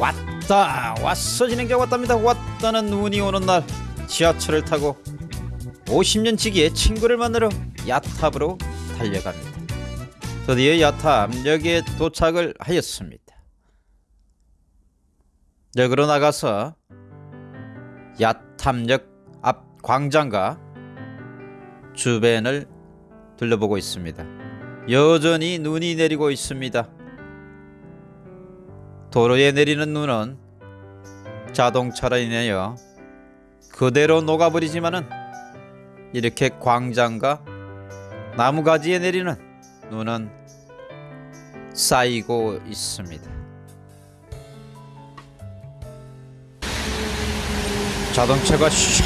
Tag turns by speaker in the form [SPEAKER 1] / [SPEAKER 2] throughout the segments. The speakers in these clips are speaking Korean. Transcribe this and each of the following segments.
[SPEAKER 1] 왔다 왔어 진행자 왔답니다. 왔다는 눈이 오는 날 지하철을 타고 50년 지기의 친구를 만나러 야탑으로 달려갑니다. 드디어 야탑역에 도착을 하였습니다. 역으로 나가서 야탑역 앞 광장과 주변을 둘러보고 있습니다. 여전히 눈이 내리고 있습니다 도로에 내리는 눈은 자동차로 인하여 그대로 녹아버리지만은 이렇게 광장과 나무가지에 내리는 눈은 쌓이고 있습니다. 자동차가 슝,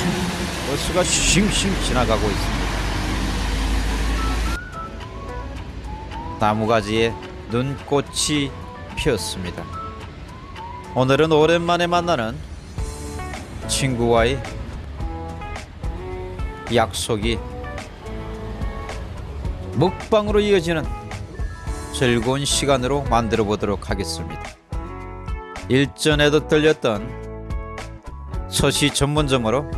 [SPEAKER 1] 버스가 싱싱 지나가고 있습니다. 나무가지에 눈꽃이 피었습니다. 오늘은 오랜만에 만나는 친구와의 약속이 먹방으로 이어지는 즐거운 시간으로 만들어 보도록 하겠습니다. 일전에도 들렸던 서시 전문점으로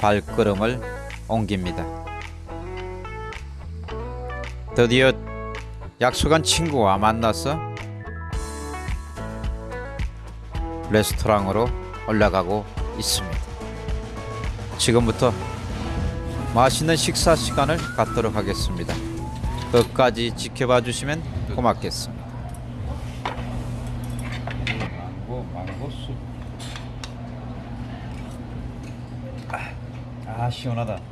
[SPEAKER 1] 발걸음을 옮깁니다. 드디어 약속한 친구와 만나서 레스토랑으로 올라가고 있습니다. 지금부터 맛있는 식사 시간을 갖도록 하겠습니다. 끝까지 지켜봐 주시면 고맙겠습니다. 망고 망고 숲. 아, 아 시원하다.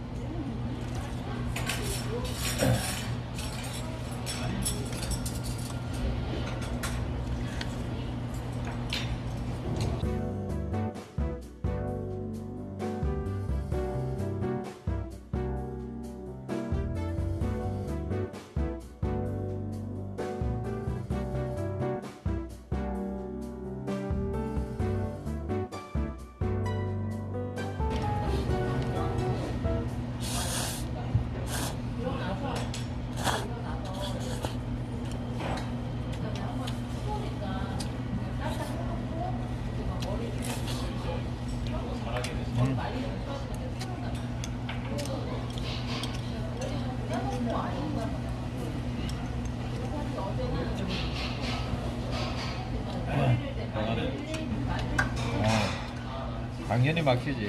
[SPEAKER 1] 어, 당연히 막히지.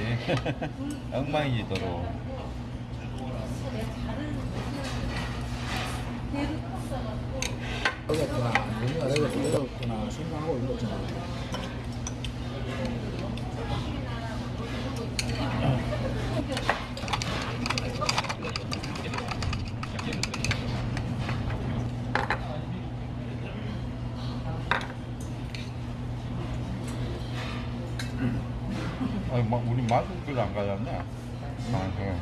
[SPEAKER 2] 어렵구나, 어렵구나 생각하고 있었잖아.
[SPEAKER 3] 아니, 막 우리 마스크를 안 가졌네. 아, 그래.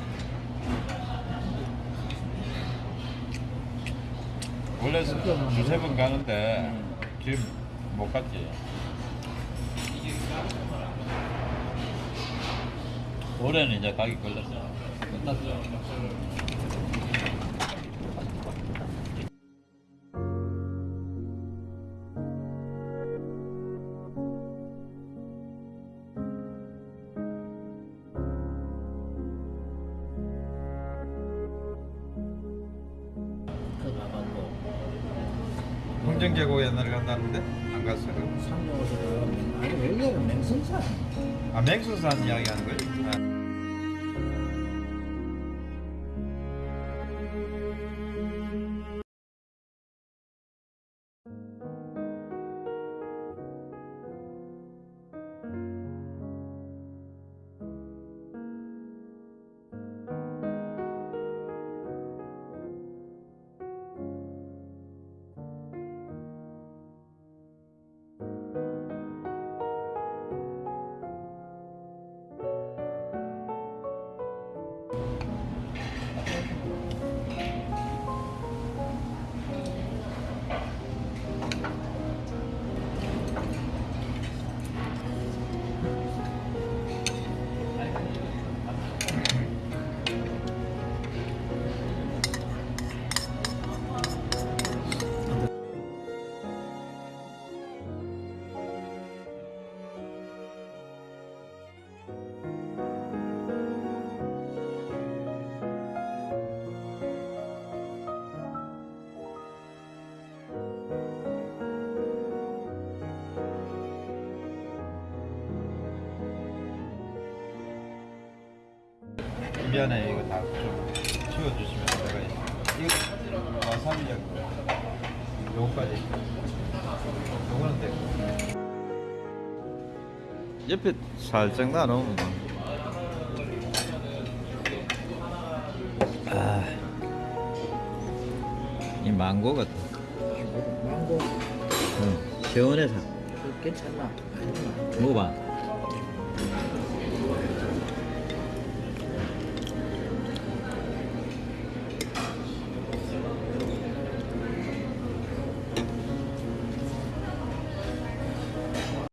[SPEAKER 3] 원래 수- 두세 번 가는데 지금 못 갔지. 올해는 이제 가기 걸렸어. 끝났어. 홍정계곡 옛날에 간다는데 안 갔어요.
[SPEAKER 2] 상정에서 아니 여기는 맹성산.
[SPEAKER 3] 아 맹수산 이야기하는 거지? 아.
[SPEAKER 1] 미안해 이거 다 좀 치워주시면 내가 이거 와사비하고 요거까지 요거는 되고
[SPEAKER 4] 옆에 살짝 나눠. 아, 이 망고 같아.
[SPEAKER 2] 망고
[SPEAKER 4] 응, 시원해서
[SPEAKER 2] 그 괜찮나? 아니나?
[SPEAKER 4] 먹어봐.